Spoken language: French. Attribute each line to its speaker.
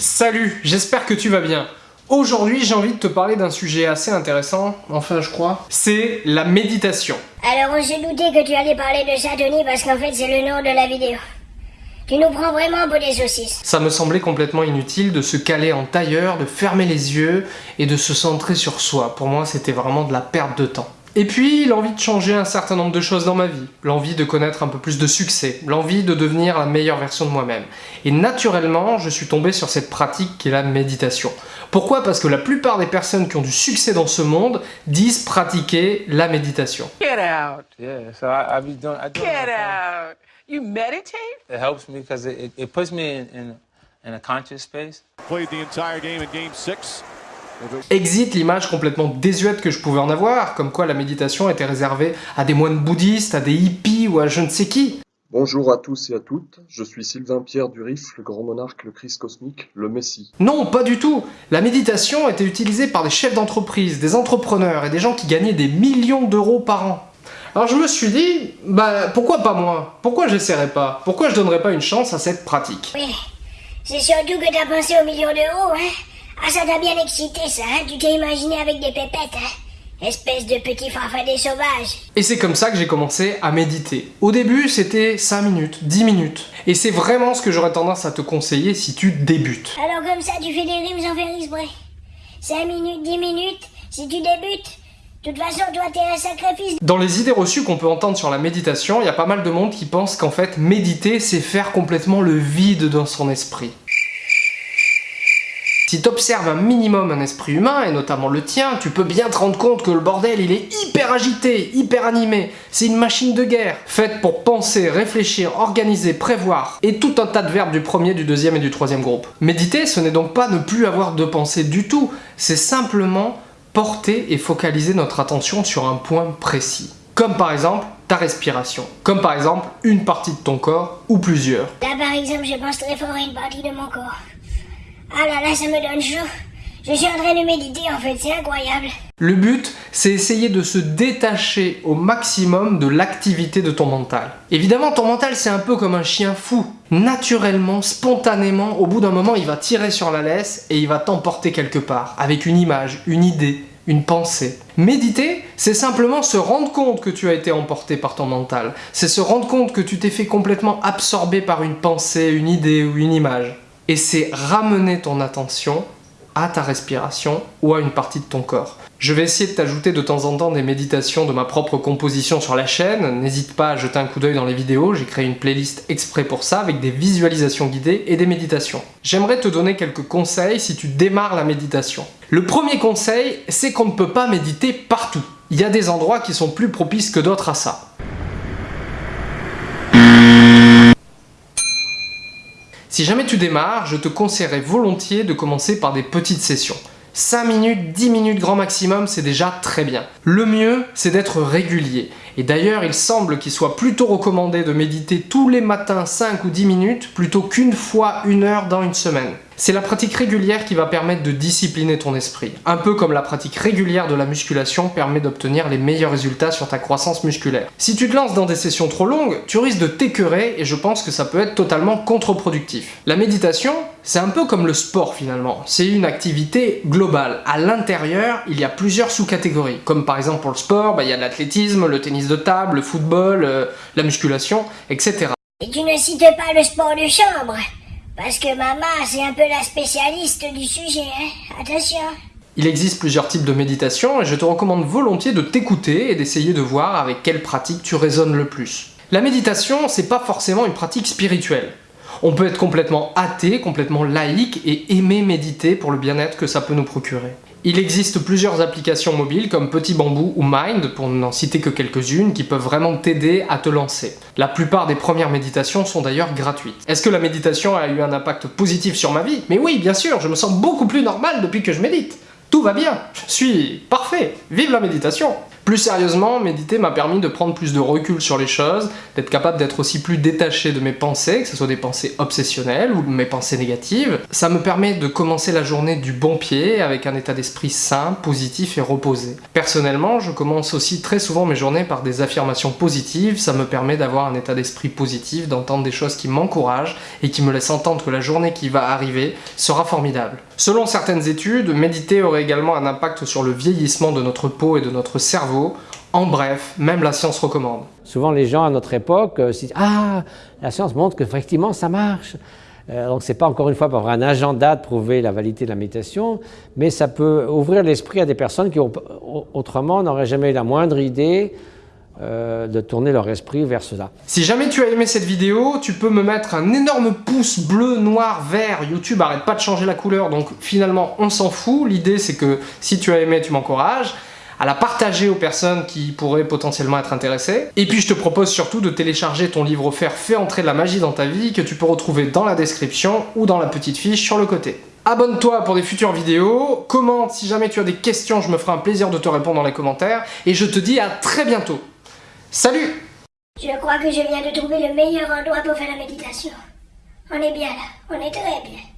Speaker 1: Salut, j'espère que tu vas bien. Aujourd'hui, j'ai envie de te parler d'un sujet assez intéressant, enfin je crois, c'est la méditation.
Speaker 2: Alors on s'est douté que tu allais parler de ça, Tony, parce qu'en fait c'est le nom de la vidéo. Tu nous prends vraiment pour des saucisses.
Speaker 1: Ça me semblait complètement inutile de se caler en tailleur, de fermer les yeux et de se centrer sur soi. Pour moi, c'était vraiment de la perte de temps. Et puis, l'envie de changer un certain nombre de choses dans ma vie, l'envie de connaître un peu plus de succès, l'envie de devenir la meilleure version de moi-même. Et naturellement, je suis tombé sur cette pratique qui est la méditation. Pourquoi? Parce que la plupart des personnes qui ont du succès dans ce monde disent pratiquer la méditation.
Speaker 3: Get out.
Speaker 4: Yeah, so I, I be doing. I do
Speaker 3: Get out. You meditate?
Speaker 4: It helps me because it, it, it puts me in, in in a conscious space.
Speaker 5: Played the entire game in game six.
Speaker 1: Exit l'image complètement désuète que je pouvais en avoir, comme quoi la méditation était réservée à des moines bouddhistes, à des hippies ou à je ne sais qui.
Speaker 6: Bonjour à tous et à toutes, je suis Sylvain Pierre Duris, le grand monarque, le Christ cosmique, le Messie.
Speaker 1: Non, pas du tout La méditation était utilisée par des chefs d'entreprise, des entrepreneurs et des gens qui gagnaient des millions d'euros par an. Alors je me suis dit, bah pourquoi pas moi? Pourquoi j'essaierais pas? Pourquoi je donnerais pas une chance à cette pratique?
Speaker 2: Oui, c'est surtout que t'as pensé aux millions d'euros, hein? Ah, ça t'a bien excité, ça, hein? Tu t'es imaginé avec des pépettes, hein? Espèce de petit farfadet sauvage.
Speaker 1: Et c'est comme ça que j'ai commencé à méditer. Au début, c'était 5 minutes, 10 minutes. Et c'est vraiment ce que j'aurais tendance à te conseiller si tu débutes.
Speaker 2: Alors comme ça, tu fais des rimes sans faire exprès. 5 minutes, 10 minutes, si tu débutes. De toute façon, toi, t'es un sacrifice.
Speaker 1: Dans les idées reçues qu'on peut entendre sur la méditation, il y a pas mal de monde qui pense qu'en fait, méditer, c'est faire complètement le vide dans son esprit. Si t'observes un minimum un esprit humain, et notamment le tien, tu peux bien te rendre compte que le bordel, il est hyper agité, hyper animé. C'est une machine de guerre, faite pour penser, réfléchir, organiser, prévoir, et tout un tas de verbes du premier, du deuxième et du troisième groupe. Méditer, ce n'est donc pas ne plus avoir de pensée du tout, c'est simplement porter et focaliser notre attention sur un point précis. Comme par exemple ta respiration. Comme par exemple une partie de ton corps ou plusieurs.
Speaker 2: Là, par exemple, je pense très fort à une partie de mon corps. Ah là là, ça me donne chaud. Je suis en train de méditer, en fait, c'est incroyable.
Speaker 1: Le but, c'est essayer de se détacher au maximum de l'activité de ton mental. Évidemment, ton mental, c'est un peu comme un chien fou. Naturellement, spontanément, au bout d'un moment, il va tirer sur la laisse et il va t'emporter quelque part, avec une image, une idée, une pensée. Méditer, c'est simplement se rendre compte que tu as été emporté par ton mental. C'est se rendre compte que tu t'es fait complètement absorber par une pensée, une idée ou une image. Et c'est ramener ton attention à ta respiration ou à une partie de ton corps. Je vais essayer de t'ajouter de temps en temps des méditations de ma propre composition sur la chaîne. N'hésite pas à jeter un coup d'œil dans les vidéos, j'ai créé une playlist exprès pour ça avec des visualisations guidées et des méditations. J'aimerais te donner quelques conseils si tu démarres la méditation. Le premier conseil, c'est qu'on ne peut pas méditer partout. Il y a des endroits qui sont plus propices que d'autres à ça. Si jamais tu démarres, je te conseillerais volontiers de commencer par des petites sessions. 5 minutes, 10 minutes grand maximum, c'est déjà très bien. Le mieux, c'est d'être régulier. Et d'ailleurs, il semble qu'il soit plutôt recommandé de méditer tous les matins 5 ou 10 minutes plutôt qu'une fois une heure dans une semaine. C'est la pratique régulière qui va permettre de discipliner ton esprit. Un peu comme la pratique régulière de la musculation permet d'obtenir les meilleurs résultats sur ta croissance musculaire. Si tu te lances dans des sessions trop longues, tu risques de t'écœurer et je pense que ça peut être totalement contre-productif. La méditation, c'est un peu comme le sport finalement. C'est une activité globale. À l'intérieur, il y a plusieurs sous-catégories. Comme par exemple pour le sport, bah, il y a l'athlétisme, le tennis de table, le football, euh, la musculation, etc.
Speaker 2: Et tu ne cites pas le sport de chambre? Parce que maman, c'est un peu la spécialiste du sujet, hein. Attention.
Speaker 1: Il existe plusieurs types de méditation et je te recommande volontiers de t'écouter et d'essayer de voir avec quelle pratique tu résonnes le plus. La méditation, c'est pas forcément une pratique spirituelle. On peut être complètement athée, complètement laïque et aimer méditer pour le bien-être que ça peut nous procurer. Il existe plusieurs applications mobiles comme Petit Bambou ou Mind, pour n'en citer que quelques-unes, qui peuvent vraiment t'aider à te lancer. La plupart des premières méditations sont d'ailleurs gratuites. Est-ce que la méditation a eu un impact positif sur ma vie? Mais oui, bien sûr, je me sens beaucoup plus normal depuis que je médite. Tout va bien, je suis parfait, vive la méditation Plus sérieusement, méditer m'a permis de prendre plus de recul sur les choses, d'être capable d'être aussi plus détaché de mes pensées, que ce soit des pensées obsessionnelles ou mes pensées négatives. Ça me permet de commencer la journée du bon pied, avec un état d'esprit sain, positif et reposé. Personnellement, je commence aussi très souvent mes journées par des affirmations positives, ça me permet d'avoir un état d'esprit positif, d'entendre des choses qui m'encouragent et qui me laissent entendre que la journée qui va arriver sera formidable. Selon certaines études, méditer aurait également un impact sur le vieillissement de notre peau et de notre cerveau, en bref, même la science recommande.
Speaker 3: Souvent les gens à notre époque euh, se disent « Ah, la science montre qu'effectivement ça marche euh, donc c'est pas encore une fois pour avoir un agenda de prouver la validité de la méditation, mais ça peut ouvrir l'esprit à des personnes qui autrement n'auraient jamais eu la moindre idée euh, de tourner leur esprit vers cela.
Speaker 1: Si jamais tu as aimé cette vidéo, tu peux me mettre un énorme pouce bleu, noir, vert. YouTube arrête pas de changer la couleur, donc finalement on s'en fout. L'idée c'est que si tu as aimé, tu m'encourages à la partager aux personnes qui pourraient potentiellement être intéressées. Et puis je te propose surtout de télécharger ton livre offert Fais entrer de la magie dans ta vie que tu peux retrouver dans la description ou dans la petite fiche sur le côté. Abonne-toi pour des futures vidéos, commente si jamais tu as des questions, je me ferai un plaisir de te répondre dans les commentaires, et je te dis à très bientôt. Salut
Speaker 2: Je crois que je viens de trouver le meilleur endroit pour faire la méditation? On est bien là, on est très bien.